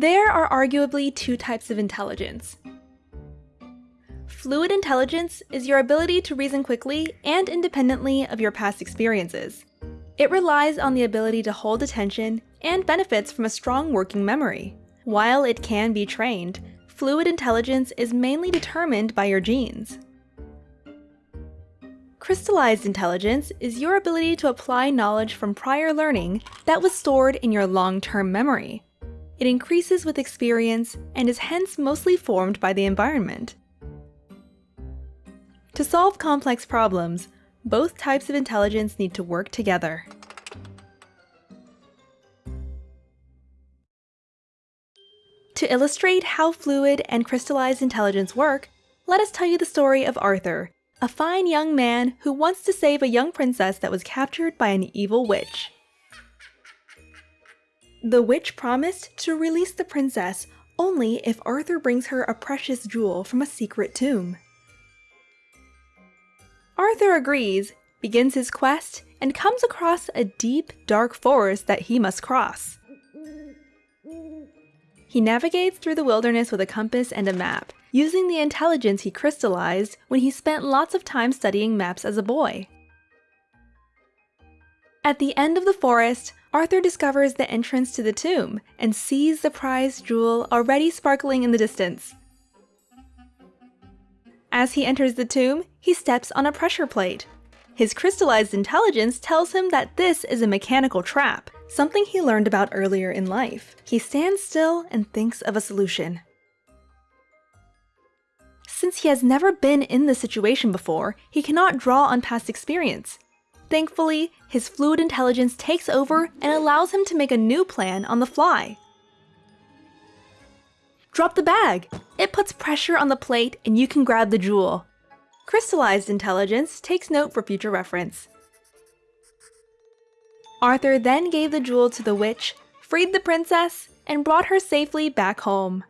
There are arguably two types of intelligence. Fluid intelligence is your ability to reason quickly and independently of your past experiences. It relies on the ability to hold attention and benefits from a strong working memory. While it can be trained, fluid intelligence is mainly determined by your genes. Crystallized intelligence is your ability to apply knowledge from prior learning that was stored in your long-term memory. It increases with experience and is hence mostly formed by the environment. To solve complex problems, both types of intelligence need to work together. To illustrate how fluid and crystallized intelligence work, let us tell you the story of Arthur, a fine young man who wants to save a young princess that was captured by an evil witch. The witch promised to release the princess only if Arthur brings her a precious jewel from a secret tomb. Arthur agrees, begins his quest, and comes across a deep, dark forest that he must cross. He navigates through the wilderness with a compass and a map, using the intelligence he crystallized when he spent lots of time studying maps as a boy. At the end of the forest, Arthur discovers the entrance to the tomb and sees the prized jewel already sparkling in the distance. As he enters the tomb, he steps on a pressure plate. His crystallized intelligence tells him that this is a mechanical trap, something he learned about earlier in life. He stands still and thinks of a solution. Since he has never been in this situation before, he cannot draw on past experience. Thankfully, his fluid intelligence takes over and allows him to make a new plan on the fly. Drop the bag! It puts pressure on the plate and you can grab the jewel. Crystallized intelligence takes note for future reference. Arthur then gave the jewel to the witch, freed the princess, and brought her safely back home.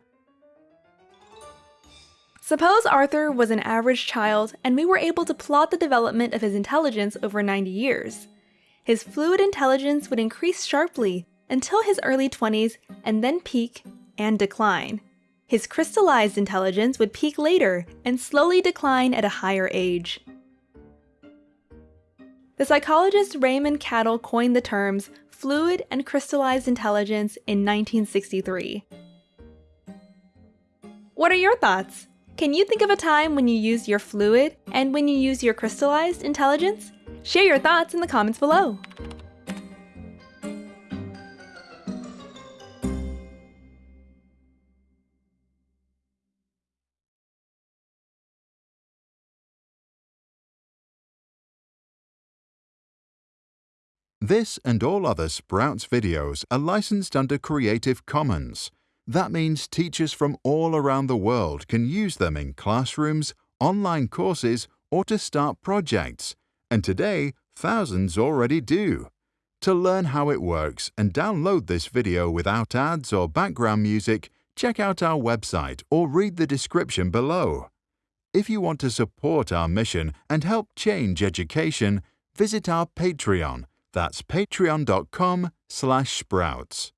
Suppose Arthur was an average child and we were able to plot the development of his intelligence over 90 years. His fluid intelligence would increase sharply until his early 20s and then peak and decline. His crystallized intelligence would peak later and slowly decline at a higher age. The psychologist Raymond Cattell coined the terms fluid and crystallized intelligence in 1963. What are your thoughts? Can you think of a time when you used your fluid and when you use your crystallized intelligence? Share your thoughts in the comments below. This and all other Sprouts videos are licensed under Creative Commons. That means teachers from all around the world can use them in classrooms, online courses, or to start projects. And today, thousands already do. To learn how it works and download this video without ads or background music, check out our website or read the description below. If you want to support our mission and help change education, visit our Patreon. That's patreon.com slash sprouts.